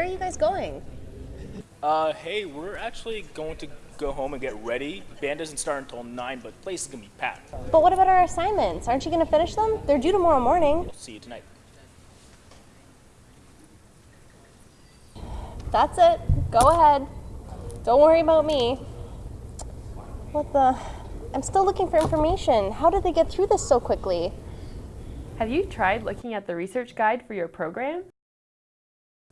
are you guys going? Uh, hey, we're actually going to go home and get ready. Band doesn't start until 9, but place is going to be packed. But what about our assignments? Aren't you going to finish them? They're due tomorrow morning. We'll See you tonight. That's it. Go ahead. Don't worry about me. What the? I'm still looking for information. How did they get through this so quickly? Have you tried looking at the research guide for your program?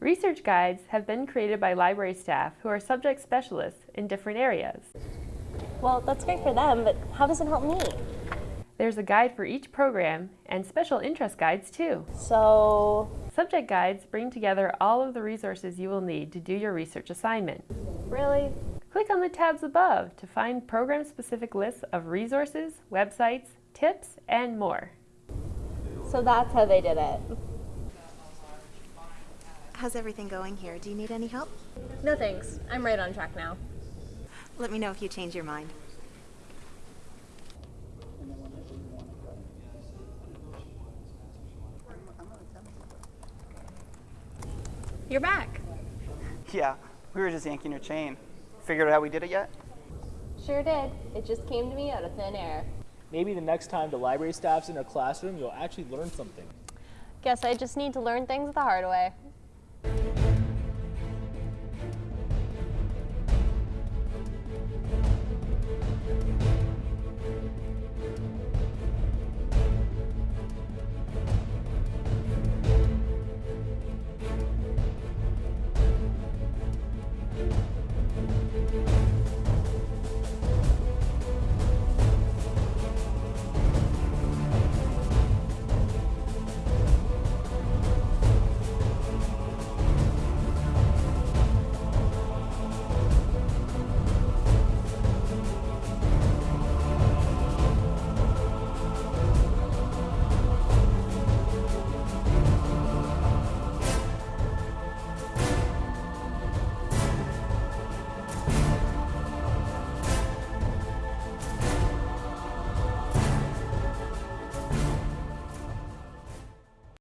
Research guides have been created by library staff who are subject specialists in different areas. Well, that's great for them, but how does it help me? There's a guide for each program and special interest guides too. So, Subject guides bring together all of the resources you will need to do your research assignment. really? Click on the tabs above to find program-specific lists of resources, websites, tips, and more. So that's how they did it. How's everything going here? Do you need any help? No thanks. I'm right on track now. Let me know if you change your mind. You're back. Yeah, we were just yanking your chain. Figured out how we did it yet? Sure did. It just came to me out of thin air. Maybe the next time the library staff's in a classroom, you'll actually learn something. Guess I just need to learn things the hard way.